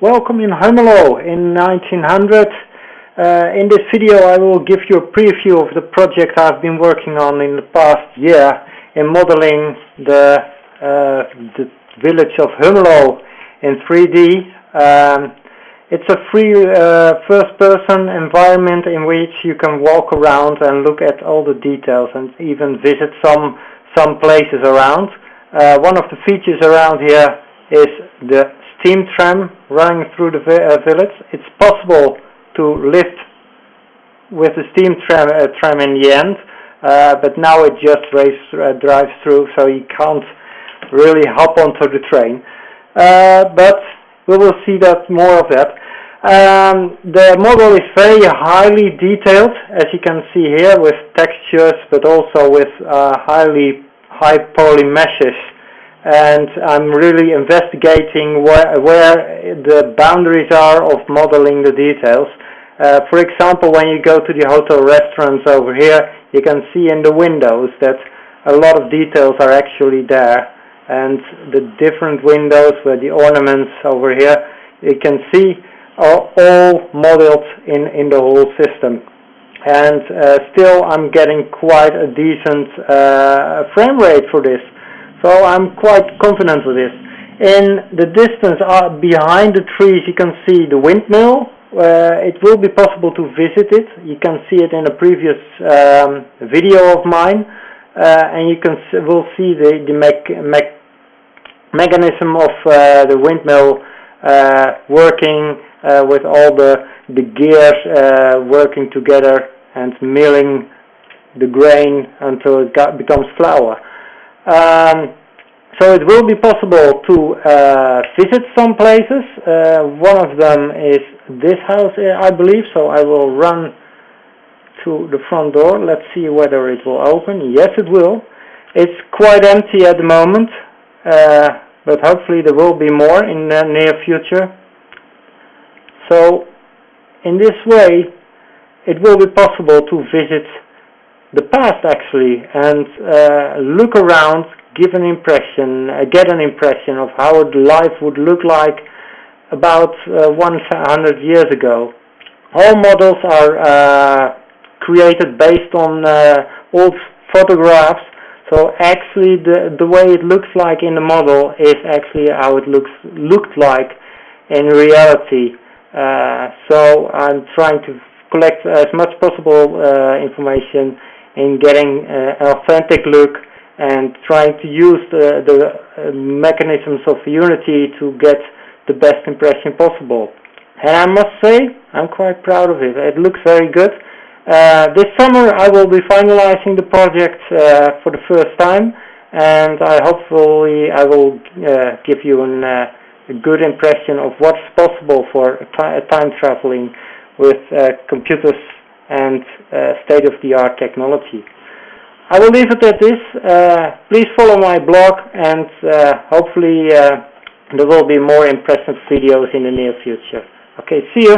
Welcome in Hummelo in 1900. Uh, in this video I will give you a preview of the project I've been working on in the past year in modeling the, uh, the village of Hummelo in 3D. Um, it's a free uh, first-person environment in which you can walk around and look at all the details and even visit some some places around. Uh, one of the features around here is the steam tram running through the uh, village. It's possible to lift with the steam tram, uh, tram in the end, uh, but now it just race, uh, drives through, so you can't really hop onto the train. Uh, but we will see that more of that. Um, the model is very highly detailed, as you can see here, with textures, but also with uh, highly high poly meshes and I'm really investigating where, where the boundaries are of modeling the details. Uh, for example, when you go to the hotel restaurants over here, you can see in the windows that a lot of details are actually there. And the different windows where the ornaments over here, you can see are all modeled in, in the whole system. And uh, still I'm getting quite a decent uh, frame rate for this. So I'm quite confident with this. In the distance uh, behind the trees you can see the windmill. Uh, it will be possible to visit it. You can see it in a previous um, video of mine. Uh, and you can will see the, the me me mechanism of uh, the windmill uh, working uh, with all the, the gears working together and milling the grain until it got, becomes flour. Um, so it will be possible to uh, visit some places. Uh, one of them is this house, uh, I believe. So I will run to the front door. Let's see whether it will open. Yes, it will. It's quite empty at the moment, uh, but hopefully there will be more in the near future. So in this way, it will be possible to visit the past actually and uh, look around, give an impression, uh, get an impression of how life would look like about uh, 100 years ago. All models are uh, created based on uh, old photographs, so actually the, the way it looks like in the model is actually how it looks looked like in reality. Uh, so I'm trying to collect as much possible information in getting uh, an authentic look and trying to use the, the uh, mechanisms of Unity to get the best impression possible. And I must say, I'm quite proud of it. It looks very good. Uh, this summer I will be finalizing the project uh, for the first time and I hopefully I will uh, give you an, uh, a good impression of what's possible for time traveling with computers and uh, state-of-the-art technology. I will leave it at this. Uh, please follow my blog and uh, hopefully there will be more impressive videos in the near future. Okay, see you.